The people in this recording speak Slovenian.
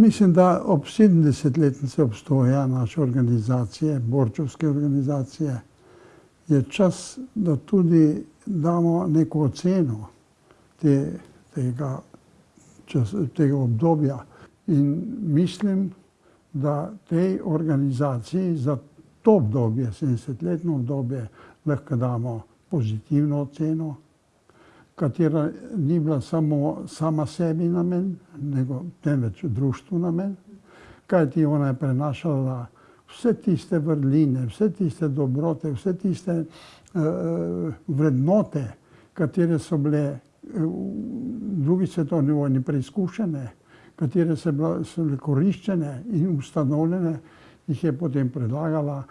Mislim, da ob sedemdesetletnici obstoja naše organizacije, borčevske organizacije, je čas, da tudi damo neko oceno tega tega obdobja. In mislim, da tej organizaciji za to obdobje, sedemdesetletno obdobje, lahko damo pozitivno oceno, katera ni bila samo sama sebi namen, temveč društvu namen. Kajti ona je prenašala vse tiste vrline, vse tiste dobrote, vse tiste vrednote, katere so bile v drugi svetovni vojni preizkušene, katere so bile koriščene in ustanovljene, jih je potem predlagala